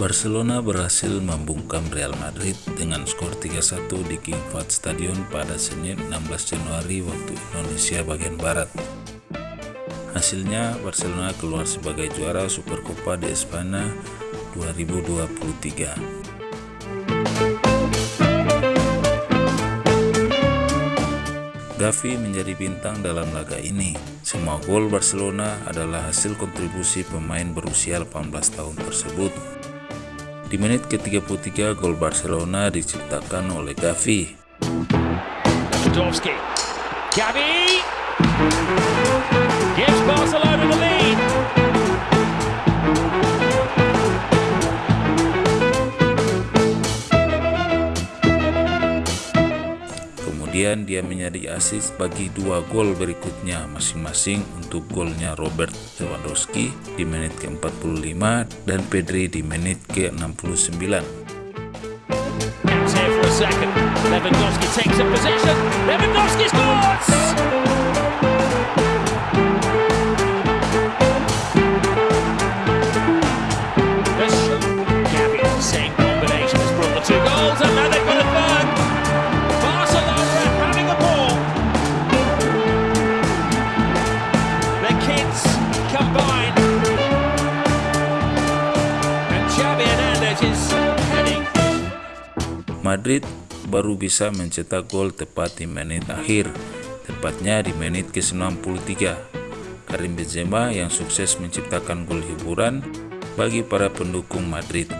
Barcelona berhasil membungkam Real Madrid dengan skor 3-1 di King Fahd Stadion pada Senin 16 Januari waktu Indonesia bagian Barat. Hasilnya Barcelona keluar sebagai juara Supercopa de Espana 2023. Gavi menjadi bintang dalam laga ini. Semua gol Barcelona adalah hasil kontribusi pemain berusia 18 tahun tersebut. Di menit ke-33 gol Barcelona diciptakan oleh Gavi. Gavi. Gives Barcelona Kemudian dia menjadi asis bagi dua gol berikutnya masing-masing untuk golnya Robert Lewandowski di menit ke-45 dan Pedri di menit ke-69. Lewandowski takes Madrid baru bisa mencetak gol tepat di menit akhir, tepatnya di menit ke-93. Karim Benzema yang sukses menciptakan gol hiburan bagi para pendukung Madrid.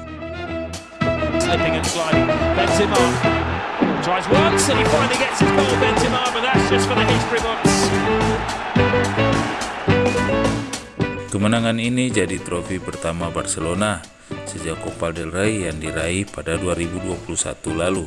Kemenangan ini jadi trofi pertama Barcelona sejak Copa del Rey yang diraih pada 2021 lalu.